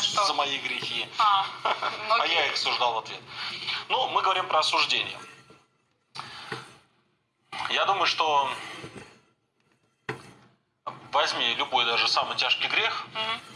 Что? за мои грехи. А, ну, А я их суждал в ответ. Ну, мы говорим про осуждение. Я думаю, что возьми любой даже самый тяжкий грех, угу.